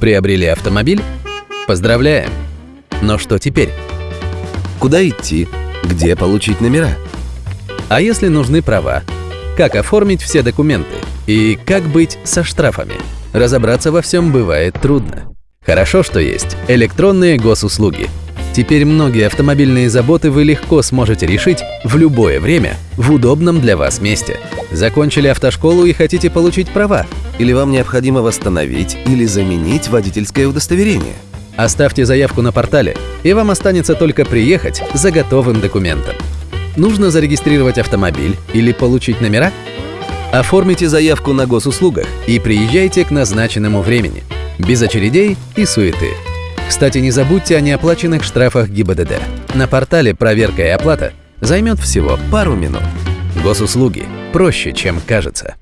Приобрели автомобиль? Поздравляем! Но что теперь? Куда идти? Где получить номера? А если нужны права? Как оформить все документы? И как быть со штрафами? Разобраться во всем бывает трудно. Хорошо, что есть электронные госуслуги. Теперь многие автомобильные заботы вы легко сможете решить в любое время в удобном для вас месте. Закончили автошколу и хотите получить права? Или вам необходимо восстановить или заменить водительское удостоверение? Оставьте заявку на портале, и вам останется только приехать за готовым документом. Нужно зарегистрировать автомобиль или получить номера? Оформите заявку на госуслугах и приезжайте к назначенному времени, без очередей и суеты. Кстати, не забудьте о неоплаченных штрафах ГИБДД. На портале проверка и оплата займет всего пару минут. Госуслуги проще, чем кажется.